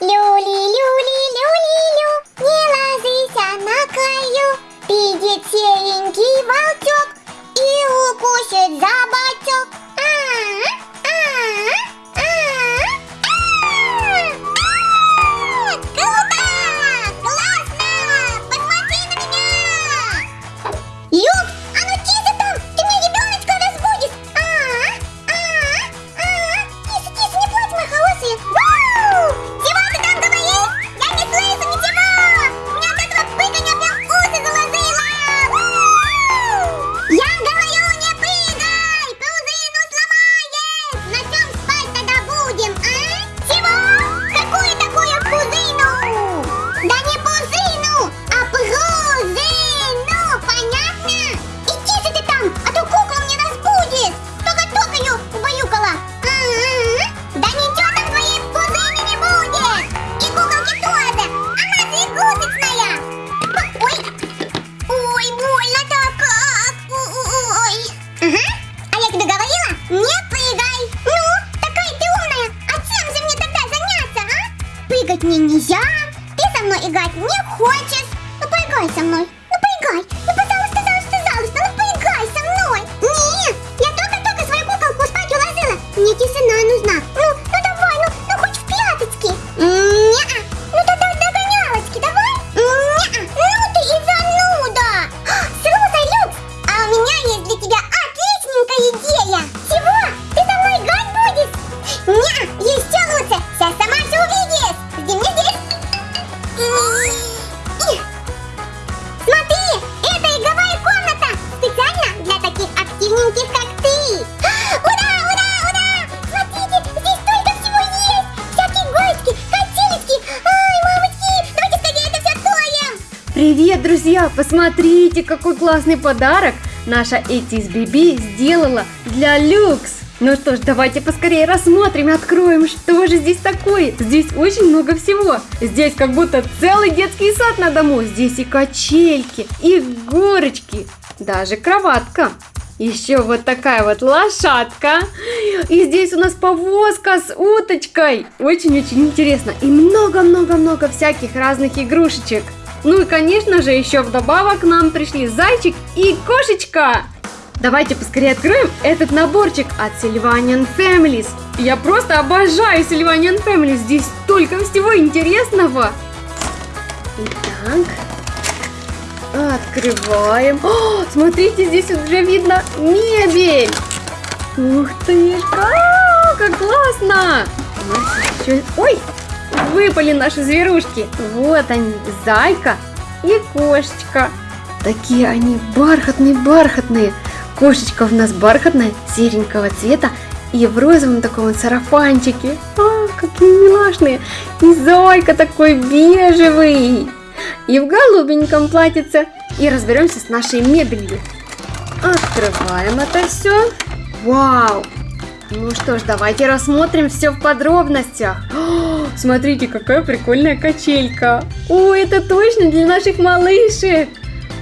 Люли, люли, люли, лю, не ложися на краю. Придет серенький волчок и укусит за Привет, друзья! Посмотрите, какой классный подарок наша Этис сделала для Люкс! Ну что ж, давайте поскорее рассмотрим и откроем, что же здесь такое. Здесь очень много всего. Здесь как будто целый детский сад на дому. Здесь и качельки, и горочки, даже кроватка. Еще вот такая вот лошадка. И здесь у нас повозка с уточкой. Очень-очень интересно. И много-много-много всяких разных игрушечек. Ну и, конечно же, еще вдобавок к нам пришли зайчик и кошечка. Давайте поскорее откроем этот наборчик от Sylvanian Families. Я просто обожаю Sylvanian Families. Здесь столько всего интересного. Итак, открываем. О, смотрите, здесь уже видно мебель. Ух ты, а, как классно. Ой, выпали наши зверушки. Вот они, зайка и кошечка. Такие они бархатные-бархатные. Кошечка у нас бархатная, серенького цвета и в розовом таком сарафанчике. А, какие милашные. И зайка такой бежевый. И в голубеньком платьице. И разберемся с нашей мебелью. Открываем это все. Вау! Ну что ж, давайте рассмотрим все в подробностях. О, смотрите, какая прикольная качелька. О, это точно для наших малышек.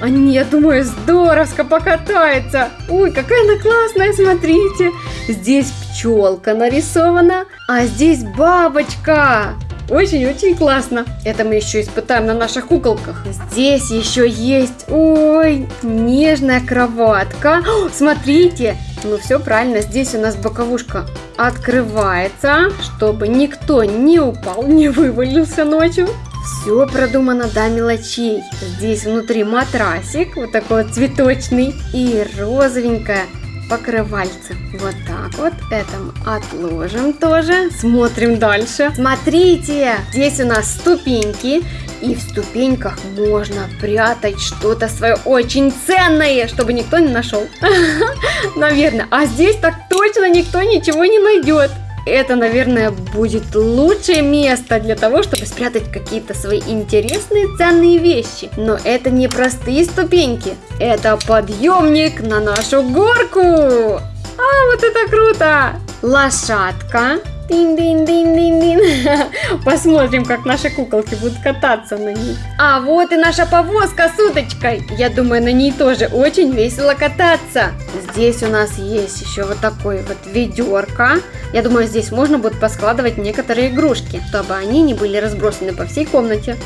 Они, я думаю, здоровско покатаются. Ой, какая она классная, смотрите. Здесь пчелка нарисована, а здесь бабочка. Очень-очень классно. Это мы еще испытаем на наших куколках. Здесь еще есть, ой, нежная кроватка. О, смотрите, ну все правильно, здесь у нас боковушка открывается, чтобы никто не упал, не вывалился ночью. Все продумано до мелочей. Здесь внутри матрасик, вот такой вот цветочный, и розовенькая покрывальце. Вот так вот. Это мы отложим тоже. Смотрим дальше. Смотрите, здесь у нас ступеньки. И в ступеньках можно прятать что-то свое очень ценное, чтобы никто не нашел. Наверное. А здесь так точно никто ничего не найдет. Это, наверное, будет лучшее место для того, чтобы спрятать какие-то свои интересные ценные вещи. Но это не простые ступеньки. Это подъемник на нашу горку. А, вот это круто! Лошадка. Дин-дин-дин-дин-дин. Посмотрим, как наши куколки будут кататься на ней. А вот и наша повозка с уточкой. Я думаю, на ней тоже очень весело кататься. Здесь у нас есть еще вот такой вот ведерко. Я думаю, здесь можно будет поскладывать некоторые игрушки, чтобы они не были разбросаны по всей комнате.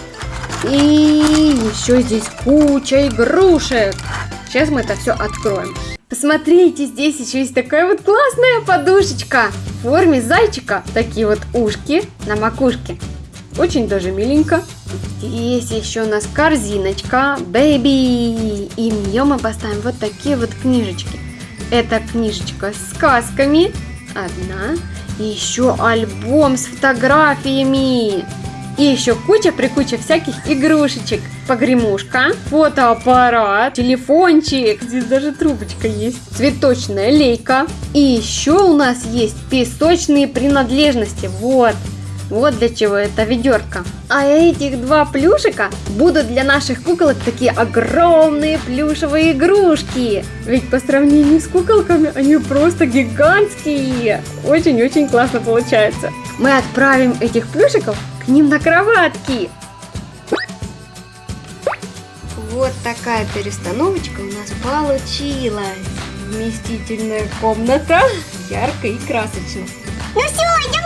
И еще здесь куча игрушек. Сейчас мы это все откроем. Посмотрите, здесь еще есть такая вот классная подушечка в форме зайчика. Такие вот ушки на макушке. Очень даже миленько. Здесь еще у нас корзиночка Baby. И в нее мы поставим вот такие вот книжечки. Это книжечка с сказками. Одна. И еще альбом с фотографиями. И еще куча-прикуча всяких игрушечек. Погремушка, фотоаппарат, телефончик. Здесь даже трубочка есть. Цветочная лейка. И еще у нас есть песочные принадлежности. Вот. Вот для чего это ведерко. А этих два плюшика будут для наших куколок такие огромные плюшевые игрушки. Ведь по сравнению с куколками они просто гигантские. Очень-очень классно получается. Мы отправим этих плюшиков к ним на кроватки. Вот такая перестановочка у нас получилась. Вместительная комната, ярко и красочно. Ну все, идем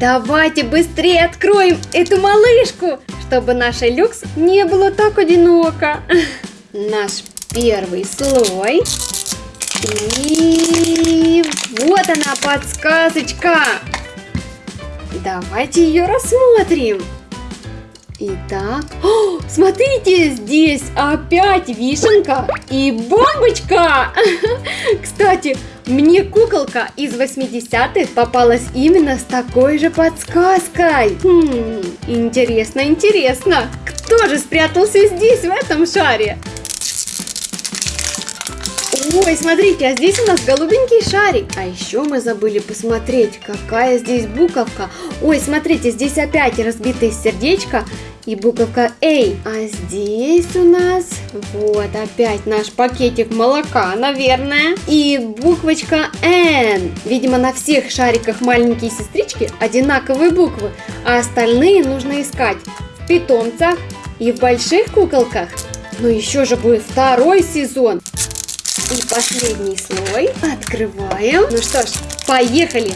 Давайте быстрее откроем эту малышку, чтобы наша люкс не было так одиноко. Наш первый слой. И вот она подсказочка. Давайте ее рассмотрим. Итак, О, смотрите, здесь опять вишенка и бомбочка. Кстати, мне куколка из 80-х попалась именно с такой же подсказкой. Хм, интересно, интересно. Кто же спрятался здесь, в этом шаре? Ой, смотрите, а здесь у нас голубенький шарик. А еще мы забыли посмотреть, какая здесь буковка. Ой, смотрите, здесь опять разбитое сердечко и буковка A. А здесь у нас вот опять наш пакетик молока, наверное. И буквочка N. Видимо, на всех шариках маленькие сестрички одинаковые буквы, а остальные нужно искать в питомцах и в больших куколках. Но еще же будет второй сезон. И последний слой открываем. Ну что ж, поехали!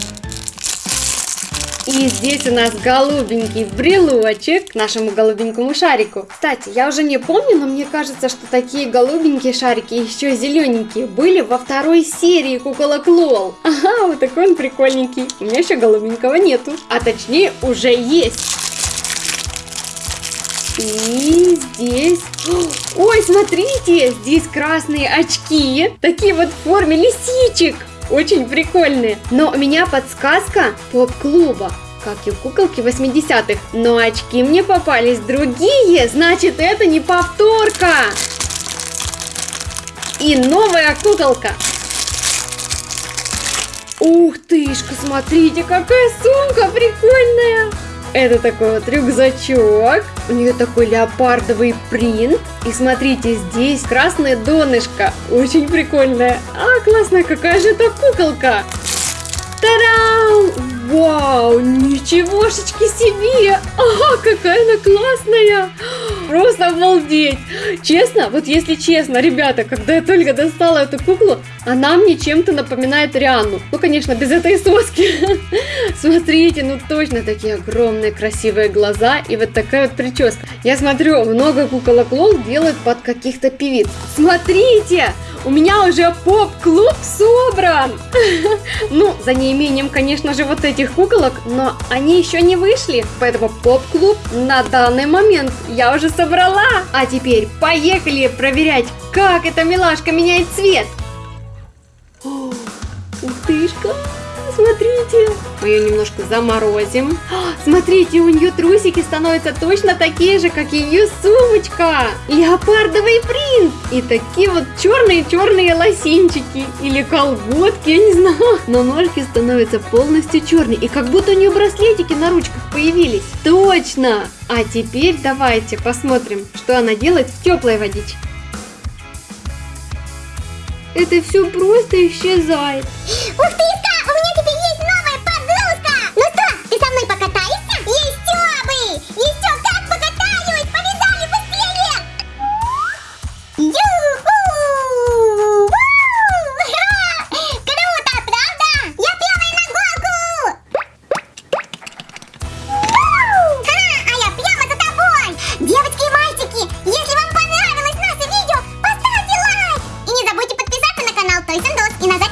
И здесь у нас голубенький брелочек к нашему голубенькому шарику. Кстати, я уже не помню, но мне кажется, что такие голубенькие шарики, еще зелененькие, были во второй серии куколок Лол. Ага, вот такой он прикольненький. У меня еще голубенького нету. А точнее, уже есть. И здесь... Ой, смотрите, здесь красные очки. Такие вот в форме лисичек. Очень прикольные. Но у меня подсказка поп-клуба. Как и куколки 80-х. Но очки мне попались другие. Значит, это не повторка. И новая куколка. Ух тышка, смотрите, какая сумка прикольная. Это такой вот рюкзачок. У нее такой леопардовый принт. И смотрите, здесь красное донышко. Очень прикольное. А, классная, какая же это куколка. Та-дам! Вау, ничегошечки себе! Ага, какая она классная! Просто обалдеть! Честно, вот если честно, ребята, когда я только достала эту куклу, она мне чем-то напоминает Рианну. Ну, конечно, без этой соски. Смотрите, ну точно такие огромные красивые глаза и вот такая вот прическа. Я смотрю, много куколок Лол делают под каких-то певиц. Смотрите! У меня уже поп-клуб собран! Ну, за неимением, конечно же, вот этих куколок, но они еще не вышли. Поэтому поп-клуб на данный момент я уже собрала. А теперь поехали проверять, как эта милашка меняет цвет. Ух тышка. Смотрите. Мы ее немножко заморозим. А, Смотрите, у нее трусики становятся точно такие же, как ее сумочка. Леопардовый принт. И такие вот черные-черные лосинчики. Или колготки, я не знаю. Но ножки становятся полностью черные. И как будто у нее браслетики на ручках появились. Точно. А теперь давайте посмотрим, что она делает в теплой водичке. Это все просто исчезает. Ух ты, 恋すんど好きな